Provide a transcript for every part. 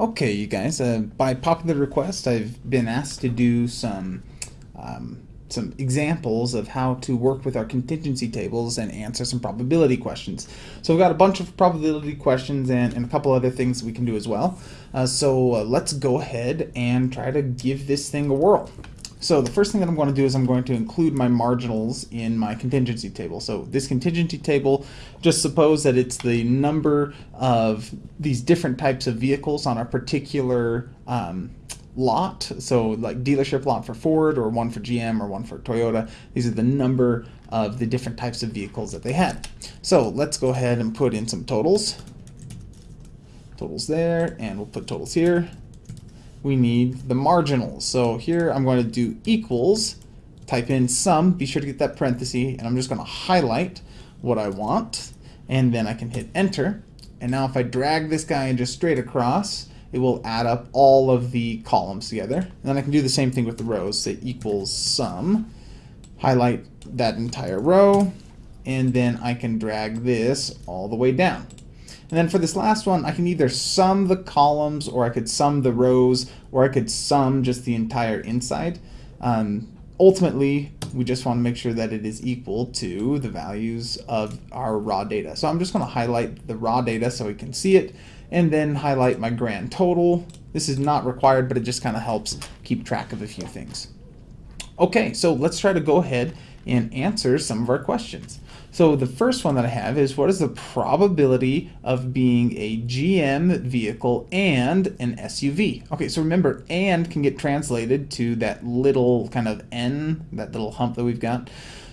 Okay, you guys, uh, by popular request, I've been asked to do some um, some examples of how to work with our contingency tables and answer some probability questions. So we've got a bunch of probability questions and, and a couple other things we can do as well. Uh, so uh, let's go ahead and try to give this thing a whirl. So the first thing that I'm going to do is I'm going to include my marginals in my contingency table. So this contingency table, just suppose that it's the number of these different types of vehicles on a particular um, lot. So like dealership lot for Ford or one for GM or one for Toyota. These are the number of the different types of vehicles that they had. So let's go ahead and put in some totals. Totals there, and we'll put totals here we need the marginals. So here I'm going to do equals, type in sum, be sure to get that parenthesis, and I'm just going to highlight what I want, and then I can hit enter. And now if I drag this guy just straight across, it will add up all of the columns together. And then I can do the same thing with the rows, say equals sum, highlight that entire row, and then I can drag this all the way down. And then for this last one, I can either sum the columns or I could sum the rows or I could sum just the entire inside. Um, ultimately, we just want to make sure that it is equal to the values of our raw data. So I'm just going to highlight the raw data so we can see it and then highlight my grand total. This is not required, but it just kind of helps keep track of a few things. Okay, so let's try to go ahead and answer some of our questions. So the first one that I have is what is the probability of being a GM vehicle and an SUV? Okay, so remember, and can get translated to that little kind of N, that little hump that we've got.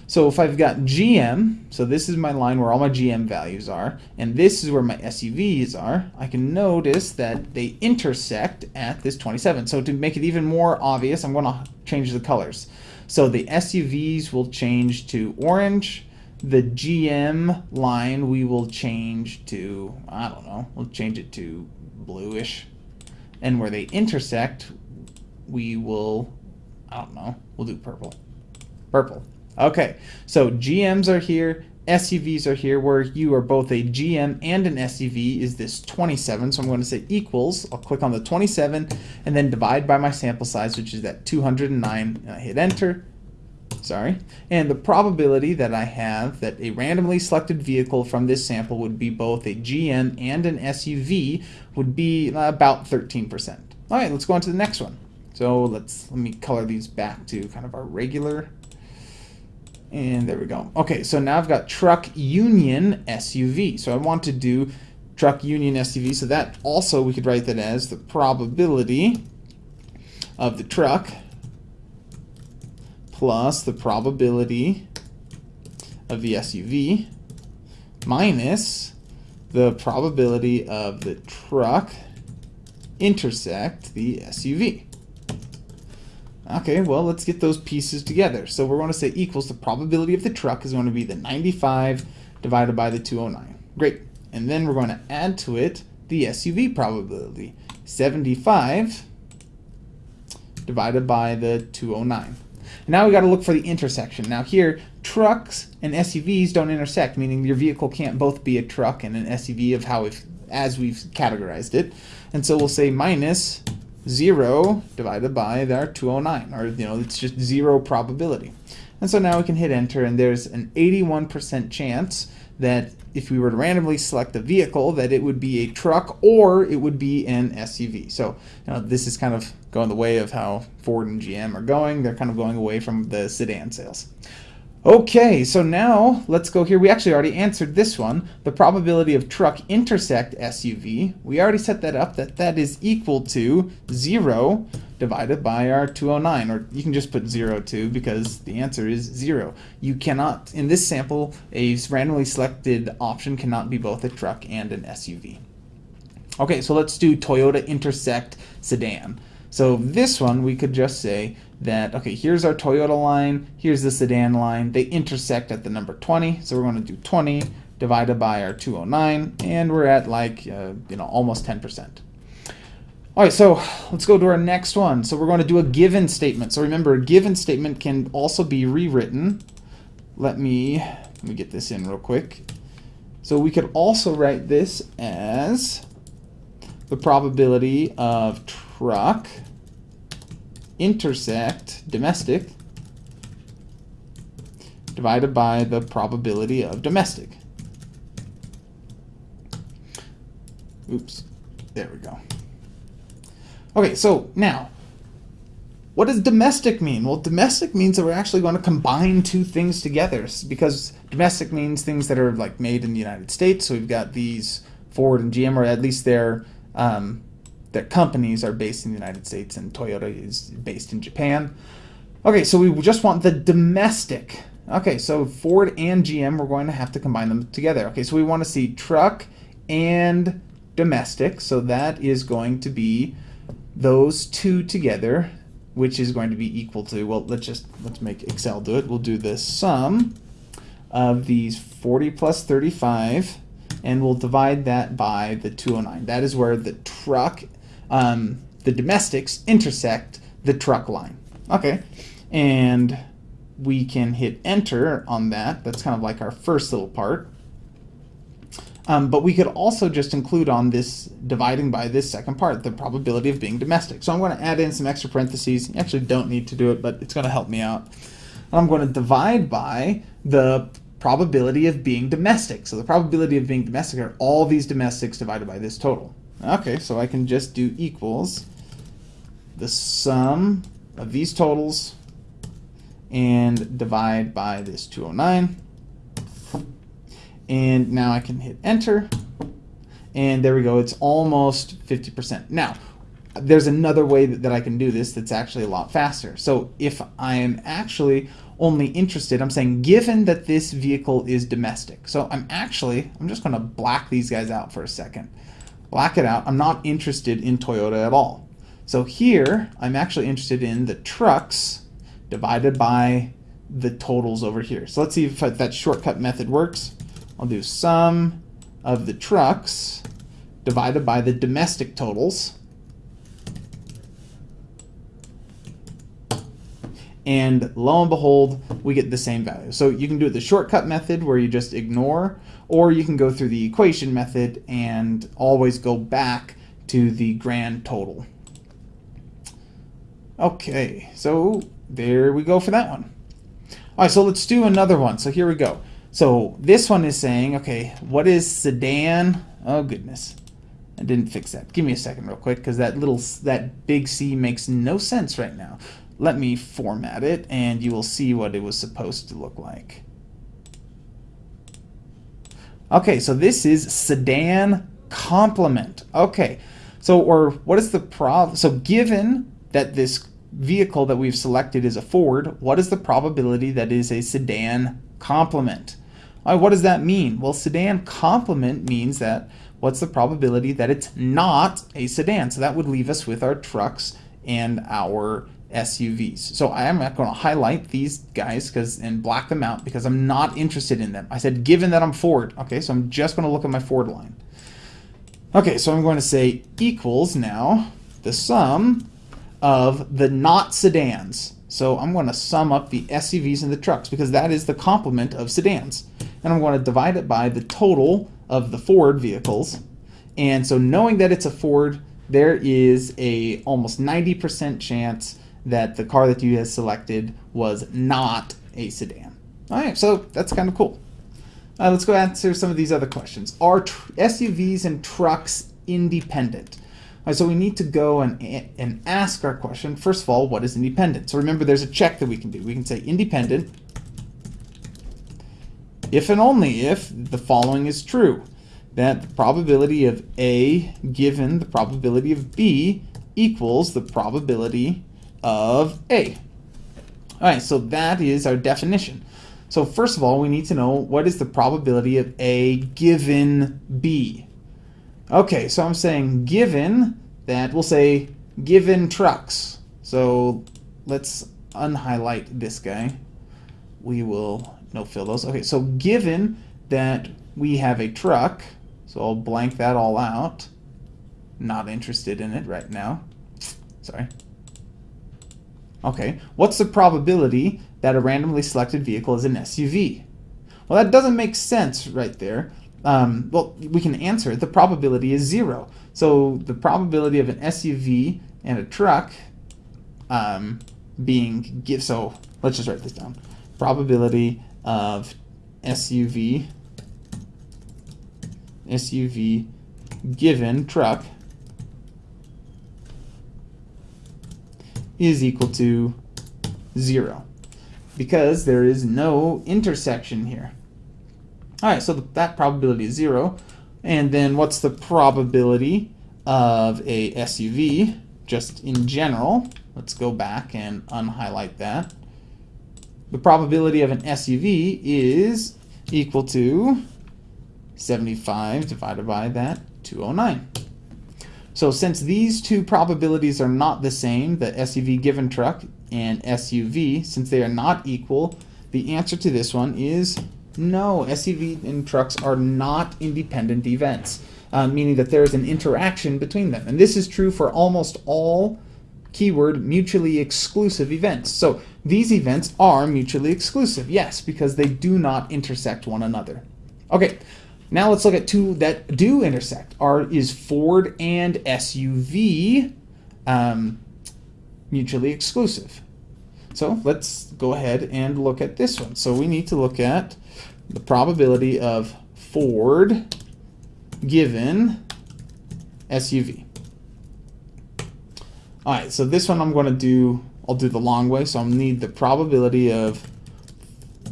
So if I've got GM, so this is my line where all my GM values are, and this is where my SUVs are, I can notice that they intersect at this 27. So to make it even more obvious, I'm going to change the colors. So the SUVs will change to orange. The GM line we will change to, I don't know, we'll change it to bluish. And where they intersect, we will, I don't know, we'll do purple. Purple. Okay, so GMs are here, SUVs are here, where you are both a GM and an SUV is this 27. So I'm going to say equals, I'll click on the 27 and then divide by my sample size, which is that 209, and I hit enter. Sorry. And the probability that I have that a randomly selected vehicle from this sample would be both a GM and an SUV would be about 13%. All right, let's go on to the next one. So let's let me color these back to kind of our regular and there we go. Okay, so now I've got truck union SUV. So I want to do truck union SUV. So that also we could write that as the probability of the truck plus the probability of the SUV minus the probability of the truck intersect the SUV. Okay, well, let's get those pieces together. So we're going to say equals the probability of the truck is going to be the 95 divided by the 209. Great. And then we're going to add to it the SUV probability. 75 divided by the 209. Now we got to look for the intersection. Now here, trucks and SUVs don't intersect, meaning your vehicle can't both be a truck and an SUV of how we've, as we've categorized it. And so we'll say minus 0 divided by our 209, or you know, it's just zero probability. And so now we can hit enter, and there's an 81% chance that if we were to randomly select a vehicle, that it would be a truck or it would be an SUV. So you know, this is kind of going the way of how Ford and GM are going. They're kind of going away from the sedan sales. Okay, so now let's go here. We actually already answered this one. The probability of truck intersect SUV, we already set that up, that that is equal to 0 divided by our 209. Or you can just put 0 too because the answer is 0. You cannot, in this sample, a randomly selected option cannot be both a truck and an SUV. Okay, so let's do Toyota intersect sedan. So this one, we could just say that, okay, here's our Toyota line, here's the sedan line, they intersect at the number 20, so we're going to do 20 divided by our 209, and we're at like, uh, you know, almost 10%. All right, so let's go to our next one. So we're going to do a given statement. So remember, a given statement can also be rewritten. Let me, let me get this in real quick. So we could also write this as the probability of truck intersect domestic divided by the probability of domestic. Oops, there we go. Okay, so now, what does domestic mean? Well, domestic means that we're actually going to combine two things together because domestic means things that are like made in the United States. So we've got these Ford and GM, or at least their um, their companies are based in the United States, and Toyota is based in Japan. Okay, so we just want the domestic. Okay, so Ford and GM, we're going to have to combine them together. Okay, so we want to see truck and domestic. So that is going to be those two together, which is going to be equal to, well, let's just, let's make Excel do it. We'll do the sum of these 40 plus 35 and we'll divide that by the 209. That is where the truck, um, the domestics intersect the truck line. Okay, and we can hit enter on that. That's kind of like our first little part. Um, but we could also just include on this dividing by this second part, the probability of being domestic. So I'm going to add in some extra parentheses. You actually don't need to do it, but it's going to help me out. I'm going to divide by the probability of being domestic. So the probability of being domestic are all these domestics divided by this total. Okay, so I can just do equals the sum of these totals and divide by this 209. And now I can hit enter. And there we go. It's almost 50%. Now, there's another way that, that I can do this that's actually a lot faster. So if I am actually only interested, I'm saying given that this vehicle is domestic. So I'm actually, I'm just going to black these guys out for a second. Black it out. I'm not interested in Toyota at all. So here, I'm actually interested in the trucks divided by the totals over here. So let's see if that shortcut method works. I'll do sum of the trucks divided by the domestic totals. and lo and behold, we get the same value. So you can do the shortcut method where you just ignore, or you can go through the equation method and always go back to the grand total. Okay, so there we go for that one. All right, so let's do another one. So here we go. So this one is saying, okay, what is sedan? Oh goodness, I didn't fix that. Give me a second real quick because that little, that big C makes no sense right now. Let me format it and you will see what it was supposed to look like. Okay, so this is sedan complement. Okay, so or what is the prob? So given that this vehicle that we've selected is a Ford, what is the probability that is a sedan complement? Right, what does that mean? Well, sedan complement means that what's the probability that it's not a sedan? So that would leave us with our trucks and our SUVs. So I am not going to highlight these guys because and black them out because I'm not interested in them. I said given that I'm Ford. Okay, so I'm just going to look at my Ford line. Okay, so I'm going to say equals now the sum of the not sedans. So I'm going to sum up the SUVs and the trucks because that is the complement of sedans. And I'm going to divide it by the total of the Ford vehicles. And so knowing that it's a Ford, there is a almost 90% chance that the car that you had selected was not a sedan. All right, so that's kind of cool. Uh, let's go answer some of these other questions. Are SUVs and trucks independent? All right, so we need to go and, and ask our question. First of all, what is independent? So remember, there's a check that we can do. We can say independent if and only if the following is true. That the probability of A given the probability of B equals the probability of A. All right, so that is our definition. So first of all, we need to know what is the probability of A given B. Okay, so I'm saying given that, we'll say given trucks. So let's unhighlight this guy. We will no fill those. Okay, so given that we have a truck, so I'll blank that all out. Not interested in it right now. Sorry. Okay, what's the probability that a randomly selected vehicle is an SUV? Well, that doesn't make sense right there um, well, we can answer it. The probability is zero. So the probability of an SUV and a truck um, being give. So let's just write this down. Probability of SUV SUV given truck is equal to zero because there is no intersection here. All right, so that probability is zero. And then what's the probability of a SUV just in general? Let's go back and unhighlight that. The probability of an SUV is equal to 75 divided by that 209. So since these two probabilities are not the same, the SUV given truck and SUV, since they are not equal, the answer to this one is no. SUV and trucks are not independent events, uh, meaning that there is an interaction between them. And this is true for almost all keyword mutually exclusive events. So these events are mutually exclusive, yes, because they do not intersect one another. Okay, now let's look at two that do intersect. Are is Ford and SUV um, mutually exclusive? So let's go ahead and look at this one. So we need to look at the probability of Ford given SUV. All right, so this one I'm going to do, I'll do the long way. So I'll need the probability of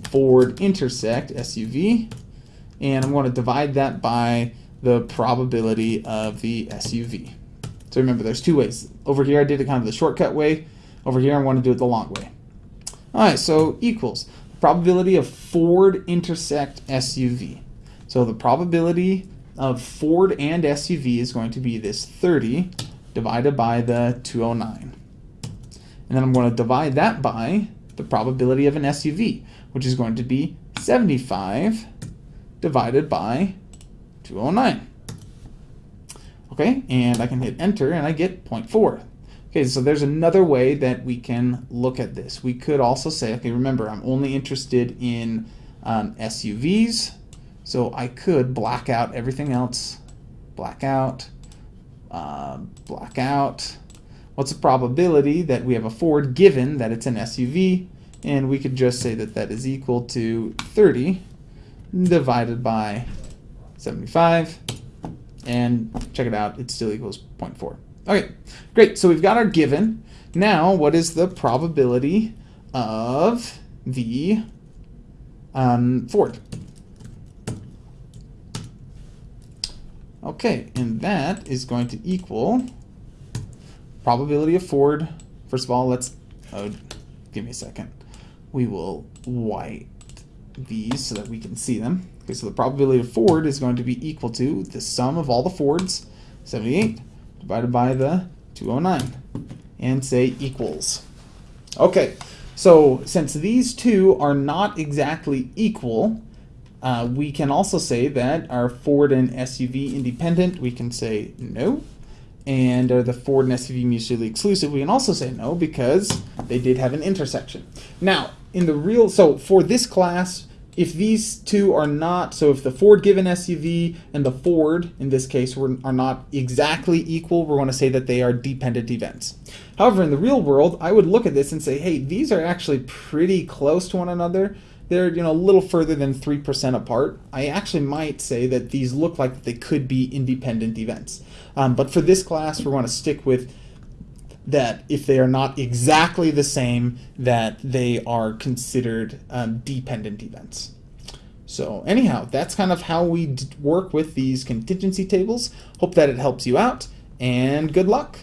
Ford intersect SUV and I'm going to divide that by the probability of the SUV. So remember, there's two ways. Over here, I did it kind of the shortcut way. Over here, I want to do it the long way. All right, so equals probability of Ford intersect SUV. So the probability of Ford and SUV is going to be this 30 divided by the 209. And then I'm going to divide that by the probability of an SUV, which is going to be 75 divided by 209. Okay, and I can hit enter and I get 0.4. Okay, so there's another way that we can look at this. We could also say, okay, remember, I'm only interested in um, SUVs, so I could black out everything else. Black out, uh, black out. What's the probability that we have a Ford given that it's an SUV? And we could just say that that is equal to 30 divided by 75 and check it out it still equals 0.4 okay great so we've got our given. Now what is the probability of the um, Ford okay and that is going to equal probability of Ford first of all let's oh, give me a second. We will white these so that we can see them. Okay, so the probability of Ford is going to be equal to the sum of all the Fords, 78, divided by the 209, and say equals. Okay, so since these two are not exactly equal, uh, we can also say that are Ford and SUV independent? We can say no. And are the Ford and SUV mutually exclusive? We can also say no because they did have an intersection. Now, in the real, so for this class, if these two are not, so if the Ford given SUV and the Ford, in this case, were, are not exactly equal, we're going to say that they are dependent events. However, in the real world, I would look at this and say, hey, these are actually pretty close to one another. They're you know a little further than 3% apart. I actually might say that these look like they could be independent events. Um, but for this class, we're going to stick with that if they are not exactly the same, that they are considered um, dependent events. So anyhow, that's kind of how we work with these contingency tables. Hope that it helps you out, and good luck.